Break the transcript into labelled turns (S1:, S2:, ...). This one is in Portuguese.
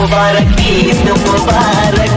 S1: Mubarak, Eid Mubarak.